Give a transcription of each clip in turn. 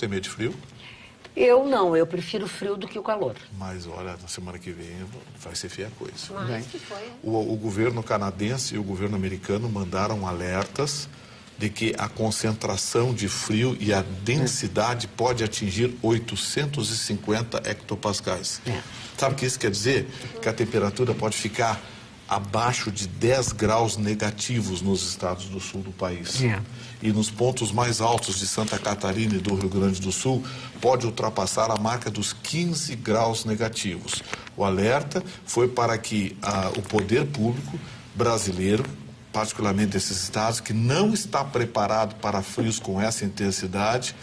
Tem medo de frio? Eu não, eu prefiro frio do que o calor. Mas olha, na semana que vem vai ser feia a coisa. Mas que foi. O, o governo canadense e o governo americano mandaram alertas de que a concentração de frio e a densidade pode atingir 850 hectopascais. É. Sabe o que isso quer dizer? Que a temperatura pode ficar abaixo de 10 graus negativos nos estados do sul do país. É. E nos pontos mais altos de Santa Catarina e do Rio Grande do Sul, pode ultrapassar a marca dos 15 graus negativos. O alerta foi para que ah, o poder público brasileiro, particularmente desses estados, que não está preparado para frios com essa intensidade,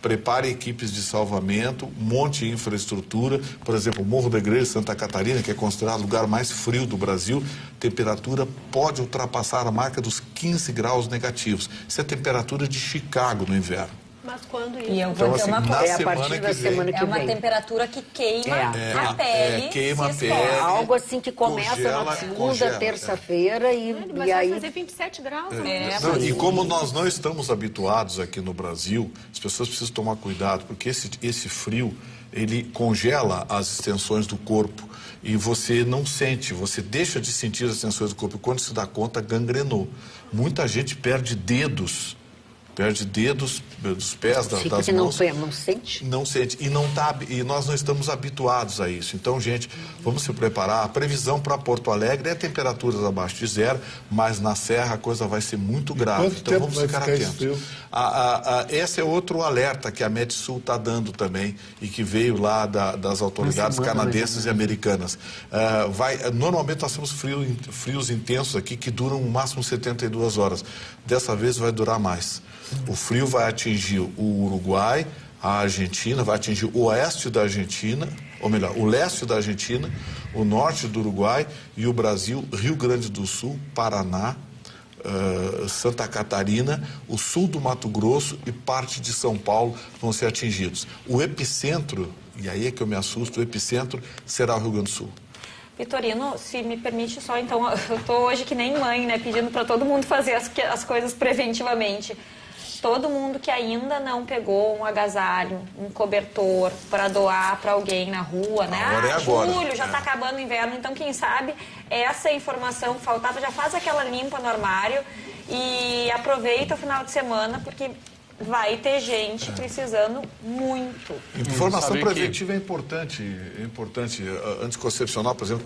prepare equipes de salvamento, monte infraestrutura, por exemplo, o Morro da Igreja Santa Catarina, que é considerado o lugar mais frio do Brasil, temperatura pode ultrapassar a marca dos 15 graus negativos. Isso é a temperatura de Chicago no inverno. Mas quando isso? E eu vou Então, dizer assim, uma coisa. É a partir que da vem. semana que É uma vem. temperatura que queima É. a É, pele. é, queima a pele. Algo assim que começa Congela, na segunda, é. terça-feira e, Mas e vai aí fazer 27 graus. É, Não, e como nós não estamos habituados aqui no Brasil, as pessoas precisam tomar cuidado, porque esse, esse frio, ele congela as extensões do corpo e você não sente, você deixa de sentir as extensões do corpo e quando se dá conta, gangrenou. Muita gente perde dedos, perde dedos dos pés, da- fica das que não, mãos. não sente. Não sente. E, não tá, e nós não estamos habituados a isso. Então, gente, vamos se preparar. A previsão para Porto Alegre é temperaturas abaixo de zero, mas na Serra a coisa vai ser muito grave. então tempo vamos ficar ficar atentos. A, a, a, esse é outro alerta que a Metsul está dando também e que veio lá da- das autoridades semana, canadenses e americanas. Ah, vai, normalmente nós temos frio, frios intensos aqui que duram no máximo 72 horas. Dessa vez vai durar mais. O frio vai atingir o Uruguai, a Argentina, vai atingir o oeste da Argentina, ou melhor, o leste da Argentina, o norte do Uruguai e o Brasil, Rio Grande do Sul, Paraná, eh, Santa Catarina, o sul do Mato Grosso e parte de São Paulo vão ser atingidos. O epicentro, e aí é que eu me assusto, o epicentro será o Rio Grande do Sul. Vitorino, se me permite só, então, eu tô hoje que nem mãe, né, pedindo para todo mundo fazer as, as coisas preventivamente. Todo mundo que ainda não pegou um agasalho, um cobertor para doar para alguém na rua, né? A hora é ah, agora. julho, já É. está acabando o inverno, então quem sabe essa informação faltava, já faz aquela limpa no armário e aproveita o final de semana, porque vai ter gente precisando muito. Informação sabe que- preventiva é importante, é importante. Anticoncepcional, por exemplo,